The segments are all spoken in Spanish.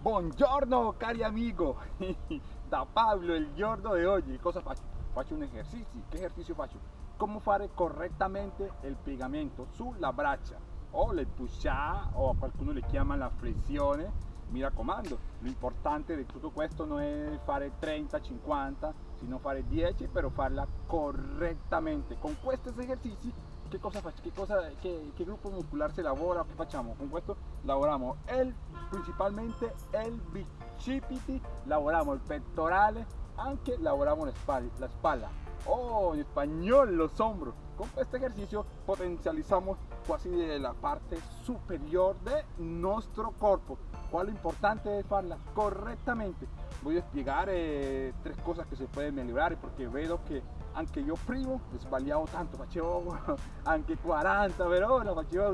Buongiorno cari amigo, da Pablo il giorno di oggi cosa faccio? Faccio un esercizio, che esercizio faccio? Come fare correttamente il piegamento sulla braccia o le push o a qualcuno le chiama la flessione mi raccomando, l'importante di tutto questo non è fare 30, 50, sino fare 10, però farla correttamente. Con questi esercizi, che cosa? Che, cosa, che gruppo muscolare si lavora? Che facciamo? Con questo lavoriamo el, principalmente il bicipiti, lavoriamo il pettorale, anche lavoriamo la spalla, la spalla. Oh, en español los hombros. Con este ejercicio potencializamos casi la parte superior de nuestro cuerpo. ¿Cuál es importante es hacerla correctamente? Voy a explicar eh, tres cosas que se pueden mejorar porque veo que aunque yo primo he sbagliato tanto, facevo anche 40 per ora, facevo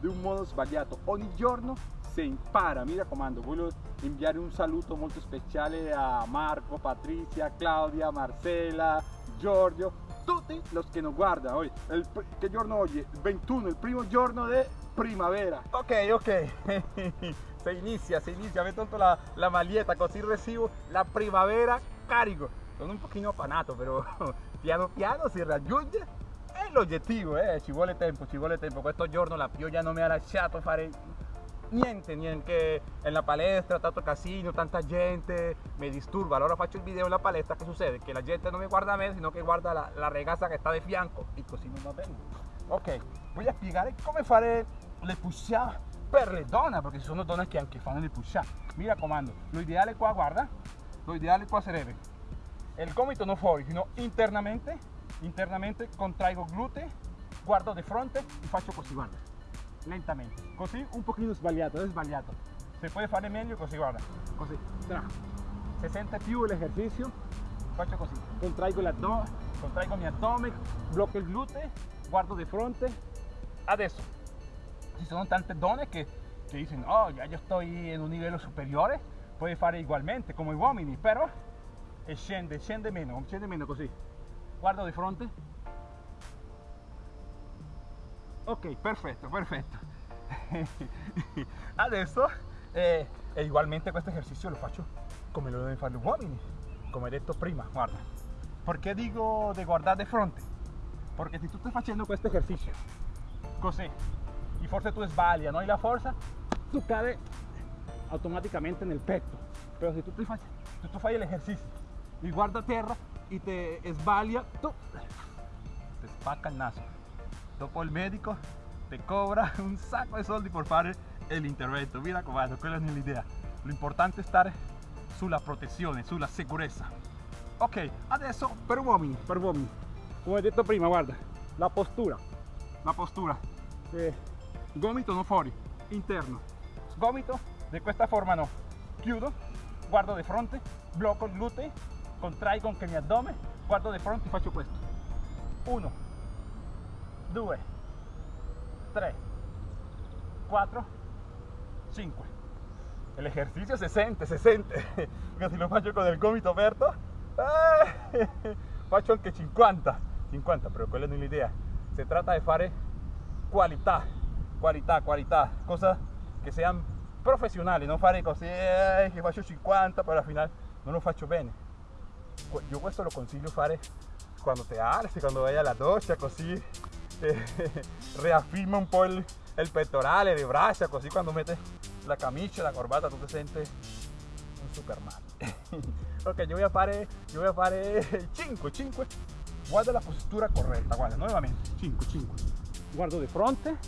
de un modo sbagliato. Ogni giorno se impara, mi raccomando, voglio inviare un saluto molto speciale a Marco, Patricia, Claudia, Marcela, Giorgio, tutti los que nos guardan hoy. El, ¿Qué giorno oggi? Il 21, il primo giorno di primavera. Ok, ok. se inicia, se inicia. Me tolto la, la maglietta così recibo la primavera carico. Sono un pochino appanato, però piano piano si raggiunge è l'obiettivo, eh. ci vuole tempo, ci vuole tempo. Questo giorno la pioggia non mi ha lasciato fare niente, niente en la palestra, tanto casino, tanta gente, me disturba. Allora faccio il video en la palestra, che succede? Che la gente non mi guarda a me, sino che guarda la, la ragazza che sta di fianco e così non va bene. Ok, a spiegare come fare le push-up per le donne, perché ci sono donne che anche fanno le push-up. Mi raccomando, lo ideale qua, guarda, lo ideale qua sarebbe il gomito non fuori, sino internamente, internamente contraigo glutei, guardo di fronte e faccio così, guarda lentamente. Così un pochino sbagliato è sbagliato se puoi fare meglio così guarda così Tra. se sente più l'esercizio faccio così contraigo l'addome contraigo mio addome blocco il gluteo guardo di fronte. Adesso. Ci sono tante donne che, che dicono oh ya io sto in un livello superiore puoi fare ugualmente come uomini però e scende scende meno scende meno così. Guardo di fronte. Ok perfetto perfetto. Adesso eh, e ugualmente questo esercizio lo faccio come lo devono fare gli uomini come detto prima guarda. Perché dico di guardare di fronte perché se tu stai facendo questo esercizio. Così. E forse tu sbagli non hai la forza tu cade automaticamente nel petto. Però se tu, ti fai, se tu fai l'esercizio e guarda terra e te sbaglia tu ti spacca il naso. Dopo il medico ti cobra un sacco di soldi per fare l'intervento mi raccomando quella non è l'idea l'importante è stare sulla protezione sulla sicurezza ok adesso per uomini per uomini. Come detto prima guarda la postura. La postura. Eh, gomito non fuori interno. Gomito di questa forma no. Chiudo guardo di fronte blocco il glutei contraigo anche mio addome guardo di fronte e faccio questo 1 2 3 4 5 el ejercicio se siente se siente. Porque si lo faccio con il gomito aperto eh, faccio anche 50 50 però quella non è l'idea si tratta di fare qualità qualità qualità cosa che siano professionali non fare così eh, che faccio 50 poi alla fine non lo faccio bene io questo lo consiglio fare quando te alzi quando vai alla doccia così reafirma un po' il, il pettorale, le braccia, così quando mette la camicia, la corbata, tu ti senti un superman. ok, io voy a fare, io voy a fare 5, 5. Guarda la postura corretta, guarda, nuovamente, 5, 5. Guardo di fronte,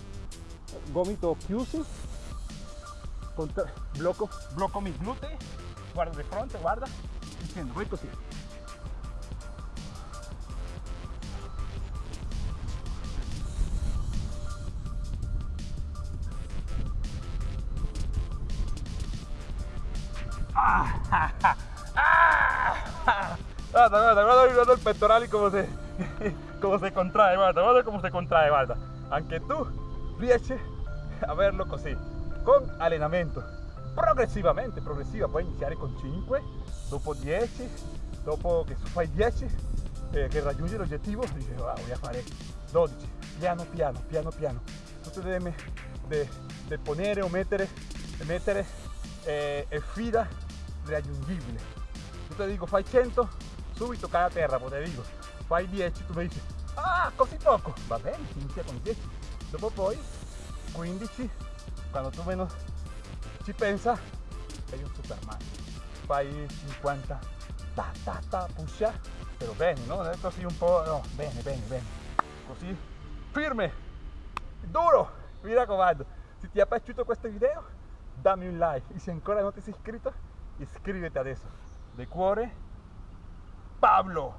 gomito chiusi, blocco, blocco mi glutei, guardo di fronte, guarda, dicendo, poi così. Guarda, guarda, guarda, guarda il pettorale come si, come si contrae, guarda, guarda come si contrae, guarda. Anche tu riesci a averlo così, con allenamento. Progressivamente, progressiva, puoi iniziare con 5, dopo 10, dopo che fai 10, eh, che raggiungi l'obiettivo, dici, wow, voy a fare 12, piano piano, piano piano. Te devi de, de ponere o mettere, mettere eh, è sfida raggiungibile. Io ti dico fai 100, subito cade a terra, poi te dico fai 10, tu mi dici ah così poco, va bene, inizia con 10, dopo poi 15, quando tu meno ci pensa, sei un superman, fai 50, ta ta ta, pusha, però bene, no? Non è un po', no, bene, bene, bene, così, firme, duro, mi raccomando, se ti è piaciuto questo video, dammi un like. E se ancora non ti sei iscritto, iscriviti adesso, de cuore, Pablo.